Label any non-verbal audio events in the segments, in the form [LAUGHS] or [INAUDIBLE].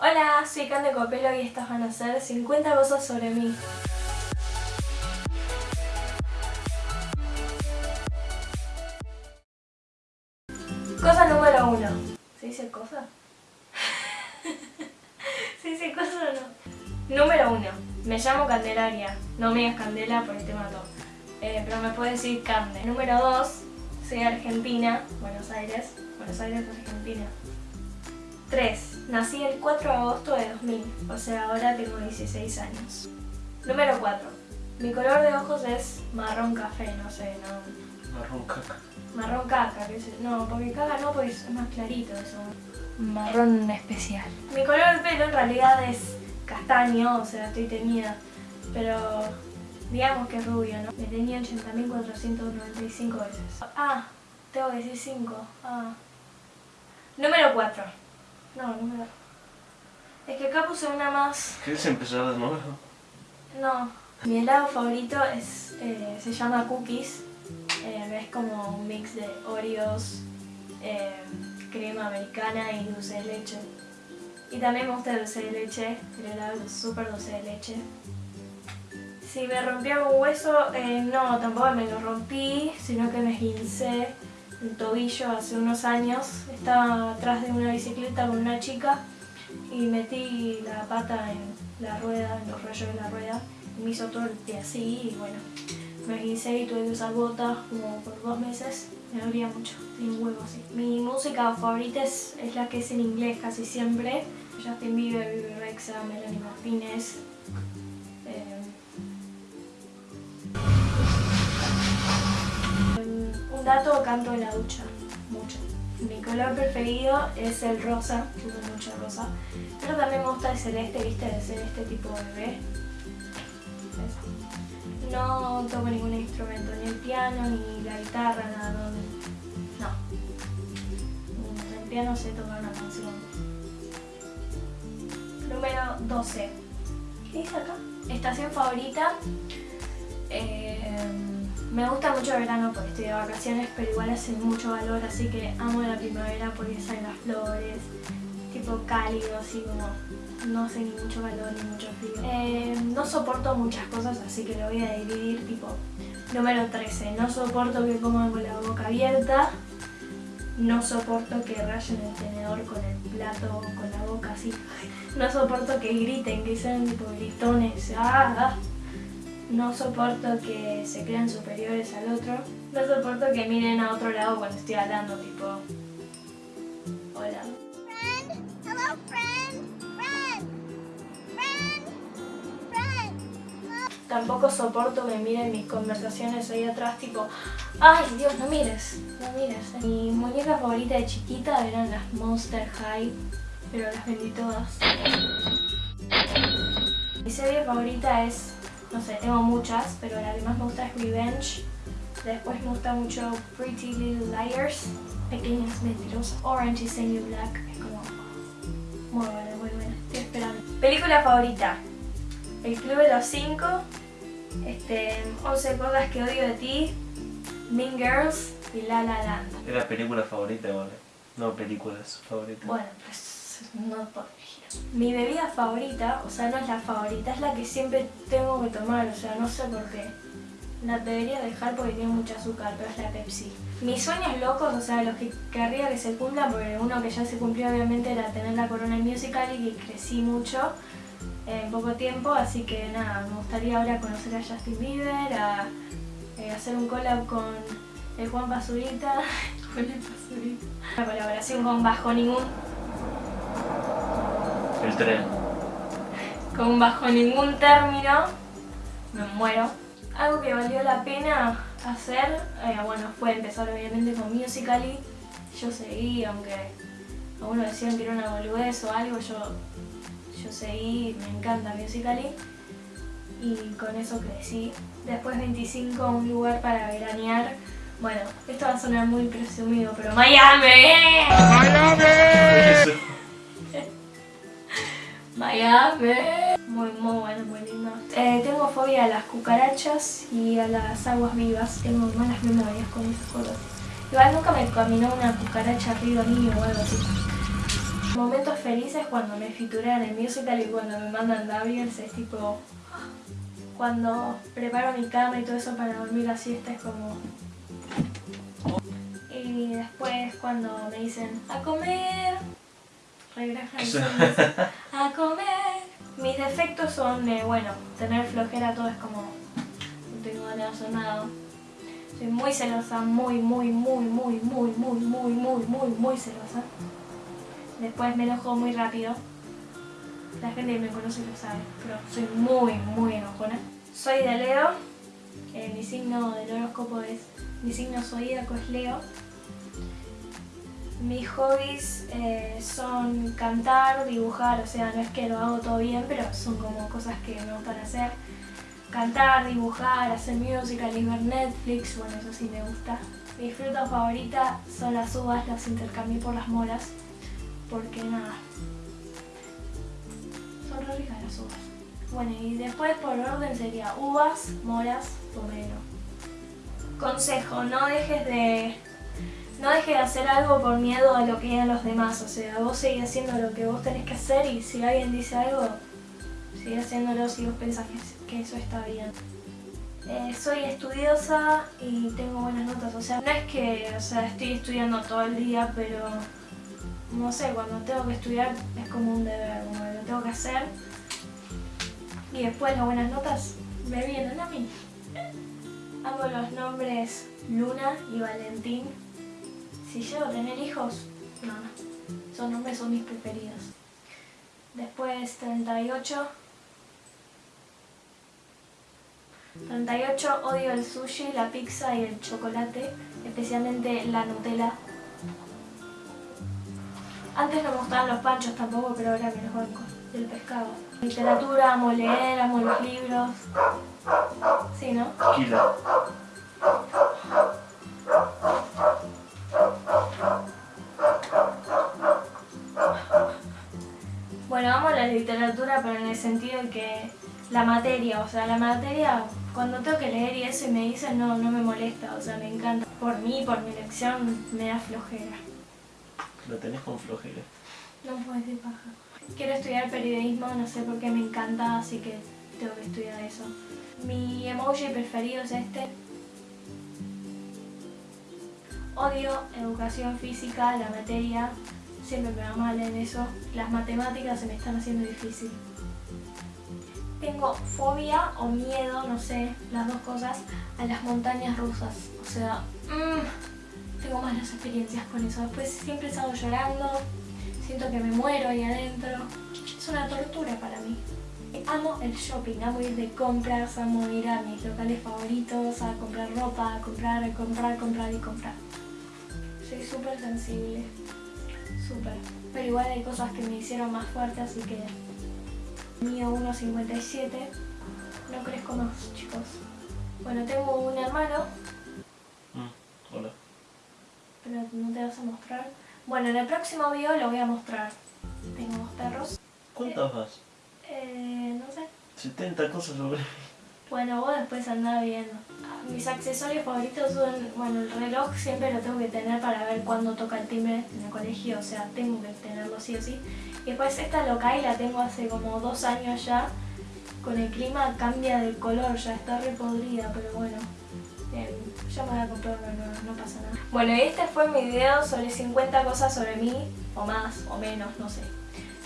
Hola, soy Cande Copelo y estas van a ser 50 cosas sobre mí. Cosa número uno. ¿Se dice cosa? [LAUGHS] ¿Se dice cosa o no? Número uno. Me llamo Candelaria. No me digas Candela porque te mato. Eh, pero me puedes decir Cande. Número dos. Soy argentina. Buenos Aires. Buenos Aires, Argentina. 3. Nací el 4 de agosto de 2000, o sea, ahora tengo 16 años. Número 4. Mi color de ojos es marrón café, no sé, no... Marrón caca. Marrón caca, que sé, no, porque caca no, porque es más clarito eso. Marrón especial. Mi color de pelo en realidad es castaño, o sea, estoy teñida, pero digamos que es rubio, ¿no? Me tenía 80.495 veces. Ah, tengo que decir 5. Ah. Número 4. No, número... Es que acá puse una más... ¿Quieres empezar de nuevo? No. Mi helado favorito es, eh, se llama Cookies. Eh, es como un mix de Oreos, eh, crema americana y dulce de leche. Y también me gusta el dulce de leche, el helado es súper dulce de leche. Si me rompí algún hueso, no, tampoco me lo rompí, sino que me esguincé el tobillo hace unos años. Estaba atrás de una bicicleta con una chica y metí la pata en la rueda, en los rayos de la rueda y me hizo todo el pie así y bueno, me esguincé y tuve que usar botas como por dos meses. Me dolía mucho, tenía un huevo así. Mi música favorita es, la que es en inglés casi siempre. Justin Bieber, Bibi Rexa, Melanie Martínez, dato, canto en la ducha, mucho. Mi color preferido es el rosa, uso mucho rosa, pero también me gusta el celeste, viste, el celeste tipo bebé. No toco ningún instrumento, ni el piano, ni la guitarra, nada, no. no. El piano sé tocar una canción. Número 12. ¿Qué dice acá? Estación favorita. Eh, me gusta mucho el verano porque estoy de vacaciones, pero igual hace mucho calor, así que amo la primavera porque salen las flores, tipo cálido, así como no hace ni mucho calor ni mucho frío. Eh, no soporto muchas cosas, así que lo voy a dividir, tipo, número 13, no soporto que coman con la boca abierta, no soporto que rayen el tenedor con el plato, con la boca así, [LAUGHS] no soporto que griten, que sean tipo gritones, ¡ah! No soporto que se crean superiores al otro. No soporto que miren a otro lado cuando estoy hablando, tipo... Hola. Friend. Hello, friend. Friend. Friend. Tampoco soporto que miren mis conversaciones ahí atrás, tipo... ¡Ay, Dios, no mires! No mires. Mi muñeca favorita de chiquita eran las Monster High, pero las vendí todas. Mi serie favorita es no sé, tengo muchas, pero la que más me gusta es Revenge. Después me gusta mucho Pretty Little Liars, Pequeñas Mentirosas. Orange is the New Black, es como muy buena, muy buena. Estoy esperando. Película favorita. El Club de los Cinco, este, 11 cosas que odio de ti, Mean Girls y La La Land. Era película favorita, ¿vale? No películas favoritas. Bueno, pues no mi bebida favorita, o sea, no es la favorita, es la que siempre tengo que tomar, o sea, no sé por qué. La debería dejar porque tiene mucho azúcar, pero es la Pepsi. Mis sueños locos, o sea, los que querría que se cumplan, porque uno que ya se cumplió obviamente era tener la Corona Musical y que crecí mucho en poco tiempo, así que nada, me gustaría ahora conocer a Justin Bieber, a, eh, hacer un collab con el Juan Basurita, [LAUGHS] Juan Basurita. Una colaboración con Bajo Ningún el tren. Con bajo ningún término me muero. Algo que valió la pena hacer, eh, bueno, fue empezar obviamente con Musical.ly. Yo seguí, aunque algunos decían que era una boludez o algo, yo, yo seguí, me encanta Musical.ly. Y con eso crecí. Después 25, un lugar para veranear. Bueno, esto va a sonar muy presumido, pero ¡Miami! ¡Miami! Miami. Muy, muy bueno, muy lindo. Eh, tengo fobia a las cucarachas y a las aguas vivas. Tengo malas memorias con esas cosas. Igual nunca me caminó una cucaracha arriba mío o algo así. Momentos felices cuando me figuran en musical y cuando me mandan Gabriels es tipo... Cuando preparo mi cama y todo eso para dormir la siesta es como... Y después cuando me dicen a comer, regresan [LAUGHS] a comer. Mis defectos son, eh, bueno, tener flojera, todo es como... No tengo ganas de hacer nada. Soy muy celosa, muy, muy, muy, muy, muy, muy, muy, muy, muy, muy celosa. Después me enojo muy rápido. La gente que me conoce lo sabe, pero soy muy, muy enojona. Soy de Leo. Eh, mi signo del horóscopo es... Mi signo zodíaco es Leo. Mis hobbies eh, son cantar, dibujar, o sea, no es que lo hago todo bien, pero son como cosas que me gustan hacer. Cantar, dibujar, hacer música, y ver Netflix, bueno, eso sí me gusta. Mi fruta favorita son las uvas, las intercambié por las moras, porque nada, son re ricas las uvas. Bueno, y después por orden sería uvas, moras, pomelo. Consejo, no dejes de no dejes de hacer algo por miedo a lo que digan los demás. O sea, vos seguís haciendo lo que vos tenés que hacer y si alguien dice algo, sigue haciéndolo si vos pensás que, eso está bien. Eh, soy estudiosa y tengo buenas notas. O sea, no es que o sea, estoy estudiando todo el día, pero no sé, cuando tengo que estudiar es como un deber, como lo tengo que hacer. Y después las buenas notas me vienen a mí. Amo los nombres Luna y Valentín. Si llego a tener hijos, no, no. Esos nombres son mis preferidos. Después 38. 38 odio el sushi, la pizza y el chocolate, especialmente la Nutella. Antes no me gustaban los panchos tampoco, pero ahora me los banco. El pescado. Literatura, amo leer, amo los libros. Sí, ¿no? Kila. Sentido de que la materia, o sea, la materia, cuando tengo que leer y eso y me dicen, no, no me molesta, o sea, me encanta. Por mí, por mi lección, me da flojera. Lo tenés con flojera. No puedo decir paja. Quiero estudiar periodismo, no sé por qué me encanta, así que tengo que estudiar eso. Mi emoji preferido es este. Odio educación física, la materia, siempre me va mal en eso. Las matemáticas se me están haciendo difícil. Tengo fobia o miedo, no sé, las dos cosas, a las montañas rusas. O sea, mm, tengo malas experiencias con eso. Después siempre salgo llorando, siento que me muero ahí adentro. Es una tortura para mí. Amo el shopping, amo ir de compras, amo ir a mis locales favoritos, a comprar ropa, a comprar, a comprar, comprar y comprar. Soy súper sensible súper. Pero igual hay cosas que me hicieron más fuerte, así que... Mío 1,57. No crezco más, chicos. Bueno, tengo un hermano. Mm, hola. Pero no te vas a mostrar. Bueno, en el próximo video lo voy a mostrar. Tengo dos perros. ¿Cuántas vas? Eh, no sé. 70 cosas sobre Bueno, vos después andás viendo. Mis accesorios favoritos son, bueno, el reloj siempre lo tengo que tener para ver cuándo toca el timbre en el colegio, o sea, tengo que tenerlo sí o sí. Y después esta local la tengo hace como dos años ya. Con el clima cambia de color, ya está repodrida, pero bueno. Eh, ya me voy a comprar nueva, no pasa nada. Bueno, y este fue mi video sobre 50 cosas sobre mí, o más, o menos, no sé.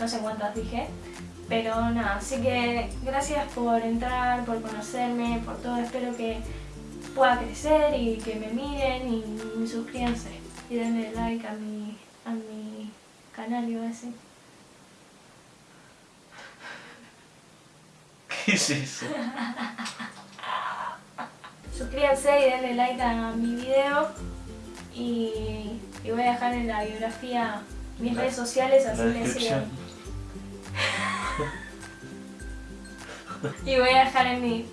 No sé cuántas dije. Pero nada, así que gracias por entrar, por conocerme, por todo. Espero que pueda crecer y que me miren y, suscríbanse. Y denle like a mi, a mi canal, iba a decir. [LAUGHS] ¿Qué es eso? [LAUGHS] Suscríbanse y denle like a mi video. Y, y voy a dejar en la biografía mis redes sociales, así me siguen. [LAUGHS] y voy a dejar en mi...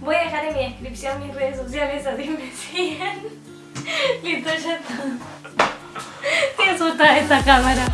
Voy a dejar en mi descripción mis redes sociales, así me [LAUGHS] siguen. Listo, ya está. Estoy asustada esta cámara.